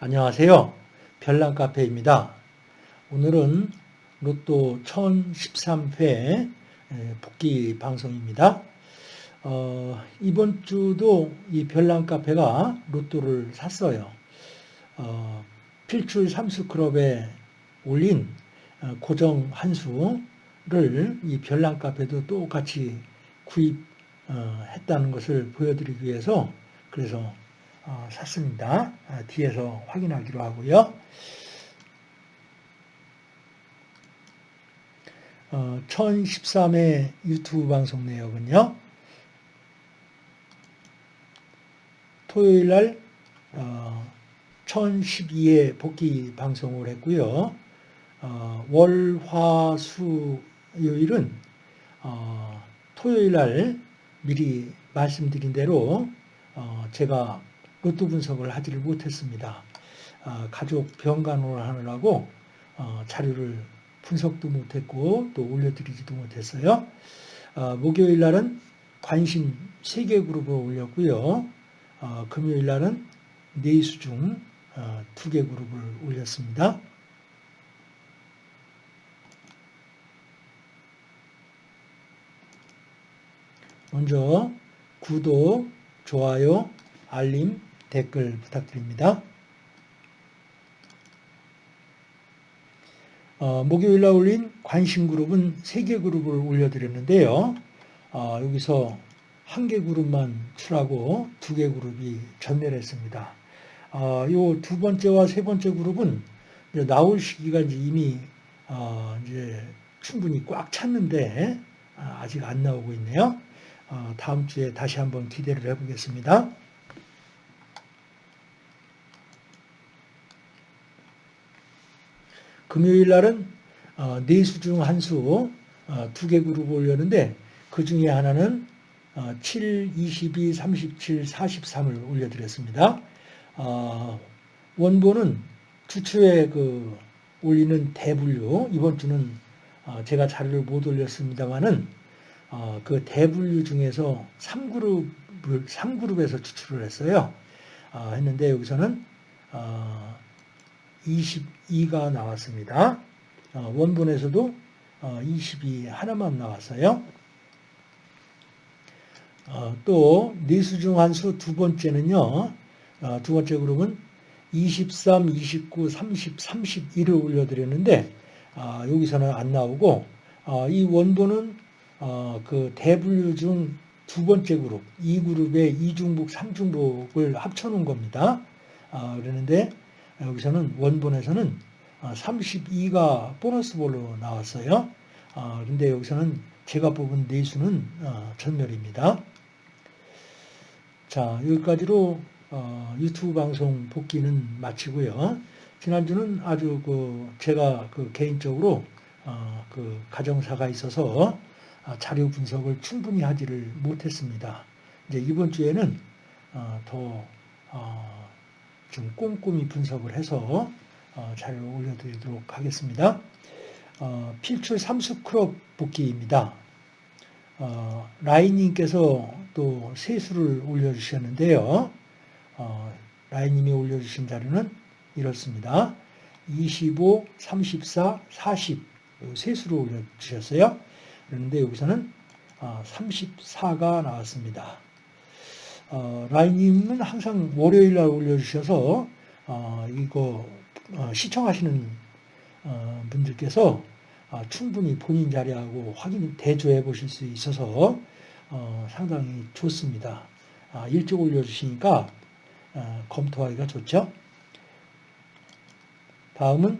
안녕하세요. 별난카페입니다. 오늘은 로또 1013회 복귀 방송입니다. 어, 이번 주도 이 별난카페가 로또를 샀어요. 어, 필출 삼수클럽에 올린 어, 고정 한수를 이 별난카페도 똑같이 구입했다는 것을 보여드리기 위해서 그래서 어, 샀습니다. 아, 뒤에서 확인하기로 하고요. 어, 1013회 유튜브 방송 내역은요. 토요일 날 어, 1012회 복귀 방송을 했고요. 어, 월, 화, 수, 요일은 어, 토요일 날 미리 말씀드린 대로 어, 제가 로또 분석을 하지를 못했습니다. 아, 가족 병간호를 하느라고 어, 자료를 분석도 못했고 또 올려드리지도 못했어요. 아, 목요일 날은 관심 3개 그룹을 올렸고요. 어, 금요일 날은 네이수 중 2개 어, 그룹을 올렸습니다. 먼저 구독, 좋아요, 알림, 댓글 부탁드립니다. 어, 목요일날 올린 관심 그룹은 3개 그룹을 올려드렸는데요. 어, 여기서 한 개 그룹만 출하고 두 개 그룹이 전멸했습니다. 어, 요두 번째와 세 번째 그룹은 나올 시기가 이제 이미 어, 이제 충분히 꽉 찼는데 아, 아직 안 나오고 있네요. 어, 다음 주에 다시 한번 기대를 해보겠습니다. 금요일 날은 어, 네수 중 한 수 두개 어, 그룹 올렸는데 그 중에 하나는 7, 22, 37, 43을 올려드렸습니다. 어, 원본은 주초에 그 올리는 대분류 이번 주는 제가 자료를 못 올렸습니다만은 그 대분류 중에서 3그룹을 3그룹에서 추출을 했어요. 했는데 여기서는 22가 나왔습니다. 어, 원본에서도 22 어, 하나만 나왔어요. 어, 또 네수 중 한 수 두 번째는요. 두 번째 그룹은 23, 29, 30, 31을 올려드렸는데 여기서는 안 나오고 이 원본은 그 대분류 중 두 번째 그룹, 이 그룹의 이중복, 삼중복을 합쳐놓은 겁니다. 그러는데 여기서는 원본에서는 32가 어, 보너스 볼로 나왔어요. 그런데 어, 여기서는 제가 뽑은 네수는 어, 전멸입니다. 자 여기까지로 유튜브 방송 복기는 마치고요. 지난주는 아주 그 제가 그 개인적으로 그 가정사가 있어서 자료 분석을 충분히 하지를 못했습니다. 이제 이번 주에는 더 좀 꼼꼼히 분석을 해서 어, 자료를 올려드리도록 하겠습니다. 어, 필출 삼수 그룹 복기입니다. 어, 라인님께서 또 세수를 올려주셨는데요. 라인님이 올려주신 자료는 이렇습니다. 25, 34, 40 세수를 올려주셨어요. 그런데 여기서는 34가 나왔습니다. 어, 라인님은 항상 월요일 날 올려주셔서 어, 이거 어, 시청하시는 어, 분들께서 어, 충분히 본인 자리하고 확인 대조해 보실 수 있어서 어, 상당히 좋습니다. 아, 일찍 올려주시니까 검토하기가 좋죠. 다음은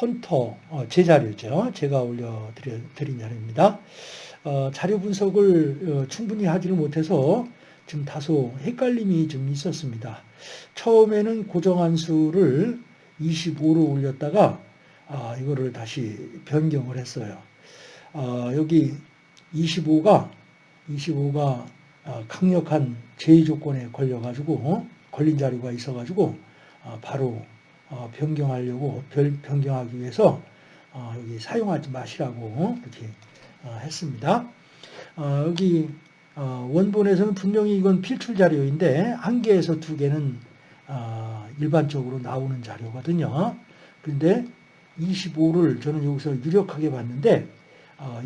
헌터 제 자료죠. 제가 올려드린 자료입니다. 어, 자료 분석을 어, 충분히 하지를 못해서 지금 다소 헷갈림이 좀 있었습니다. 처음에는 고정한 수를 25로 올렸다가 아, 이거를 다시 변경을 했어요. 아, 여기 25가 25가 아, 강력한 제의 조건에 걸려가지고 어? 걸린 자료가 있어가지고 아, 바로 어, 변경하려고 변경하기 위해서 어, 여기 사용하지 마시라고 이렇게 어, 했습니다. 어, 여기 어, 원본에서는 분명히 이건 필출 자료인데 한 개에서 두 개는 일반적으로 나오는 자료거든요. 그런데 25를 저는 여기서 유력하게 봤는데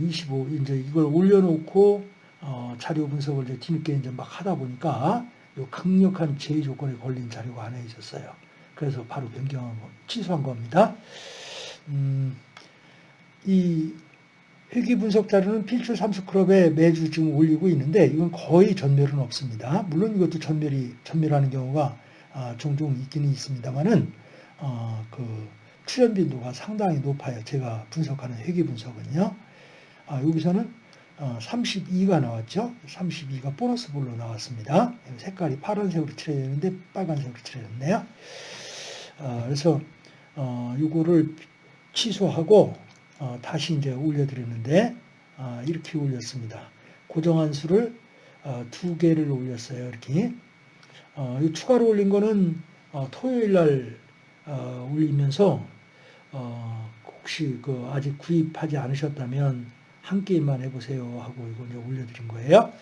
25 이제 이걸 올려놓고 어, 자료 분석을 이제 뒤늦게 이제 막 하다 보니까 요 강력한 제의 조건에 걸린 자료가 하나 있었어요. 그래서 바로 변경 취소한 겁니다. 음, 이 회귀 분석 자료는 필출 삼수클럽에 매주 지금 올리고 있는데 이건 거의 전멸은 없습니다. 물론 이것도 전멸이 전멸하는 경우가 아, 종종 있기는 있습니다만은 어, 그 출연 빈도가 상당히 높아요. 제가 분석하는 회귀 분석은요. 아, 여기서는 어, 32가 나왔죠. 32가 보너스 볼로 나왔습니다. 색깔이 파란색으로 칠해졌는데 빨간색으로 칠해졌네요. 어, 그래서 어, 이거를 취소하고 어, 다시 이제 올려드렸는데 어, 이렇게 올렸습니다. 고정한 수를 어, 두 개를 올렸어요. 이렇게 어, 이 추가로 올린 거는 어, 토요일 날 어, 올리면서 어, 혹시 그 아직 구입하지 않으셨다면 한 게임만 해보세요 하고 이거 이제 올려드린 거예요.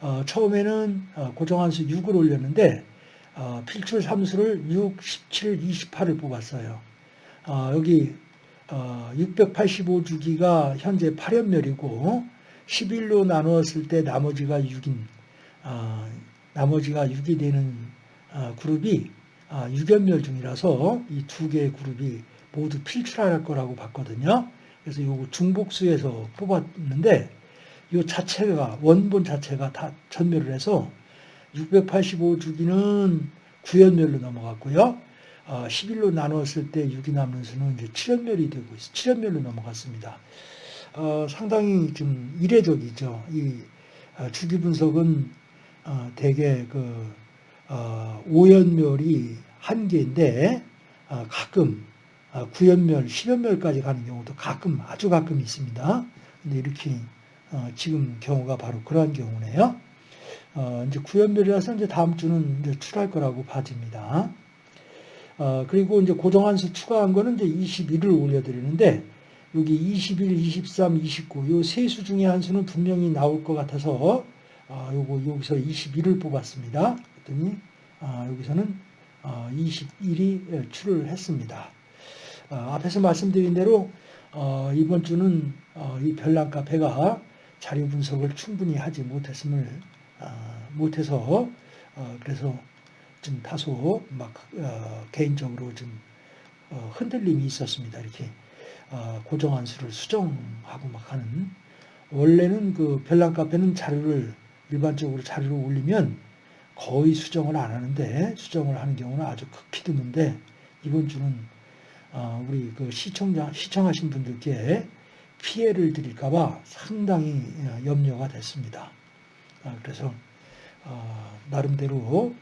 어, 처음에는 어, 고정한 수 6을 올렸는데 어, 필출 3수를 6, 17, 28을 뽑았어요. 어, 여기 685주기가 현재 8연멸이고 11로 나누었을 때 나머지가 6인 나머지가 6이 되는 그룹이 6연멸 중이라서 이 두 개의 그룹이 모두 필출할 거라고 봤거든요. 그래서 요 중복수에서 뽑았는데 이 자체가 원본 자체가 다 전멸을 해서 685주기는 9연멸로 넘어갔고요. 11로 어, 나눴을 때 6이 남는 수는 이제 7연멸이 되고 있어 7연멸로 넘어갔습니다. 어, 상당히 좀 이례적이죠. 이 어, 주기 분석은 어, 대개 그 어, 5연멸이 한 개인데 어, 가끔 아, 구연멸, 십연멸까지 가는 경우도 가끔 아주 가끔 있습니다. 근데 이렇게 어, 지금 경우가 바로 그러한 경우네요. 어, 이제 구연멸이라서 이제 다음 주는 이제 출할 거라고 봐집니다. 어, 그리고 이제 고정한 수 추가한 거는 이제 21을 올려드리는데 여기 21, 23, 29요세수 중에 한 수는 분명히 나올 것 같아서 어, 요거 여기서 21을 뽑았습니다. 그랬더니 어, 여기서는 어, 21이 출을 했습니다. 어, 앞에서 말씀드린 대로 어, 이번 주는 어, 이 별난 카페가 자료 분석을 충분히 하지 못했음을 못해서 그래서 좀 다소 막 개인적으로 좀 흔들림이 있었습니다. 이렇게 고정한 수를 수정하고 막 하는 원래는 그 별난 카페는 자료를 일반적으로 자료를 올리면 거의 수정을 안 하는데 수정을 하는 경우는 아주 극히 드문데 이번 주는 어, 우리 그 시청자, 시청하신 분들께 피해를 드릴까봐 상당히 어, 염려가 됐습니다. 어, 그래서 나름대로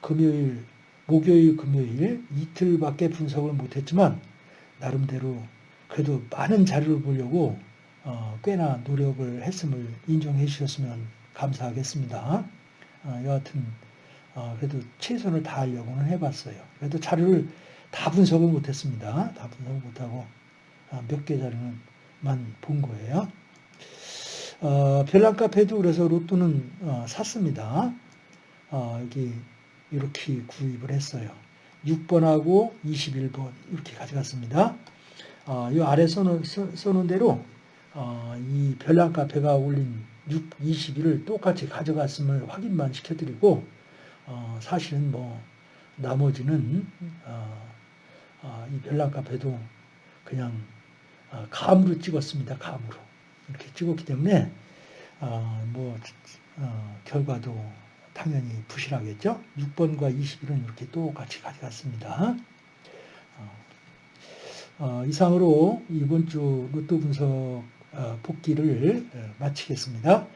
금요일, 목요일, 금요일 이틀밖에 분석을 못했지만 나름대로 그래도 많은 자료를 보려고 꽤나 노력을 했음을 인정해 주셨으면 감사하겠습니다. 여하튼 그래도 최선을 다하려고는 해봤어요. 그래도 자료를 다 분석을 못했습니다. 다 분석을 못하고 아, 몇개 자료만 본 거예요. 어, 별난 카페도 그래서 로또는 어, 샀습니다. 어, 여기 이렇게 구입을 했어요. 6번하고 21번 이렇게 가져갔습니다. 어, 이 아래 써놓은, 써 놓은 대로 어, 이 별난 카페가 올린 6, 21을 똑같이 가져갔음을 확인만 시켜드리고 어, 사실은 뭐 나머지는 어, 어, 이 별난 카페도 그냥 어, 감으로 찍었습니다. 감으로 이렇게 찍었기 때문에 뭐 결과도 당연히 부실하겠죠. 6번과 21은 이렇게 똑같이 가져갔습니다. 이상으로 이번 주 로또 분석 복귀를 마치겠습니다.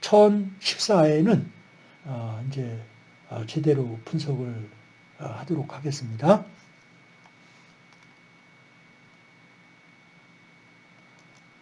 1014회에는 이제 제대로 분석을 하도록 하겠습니다.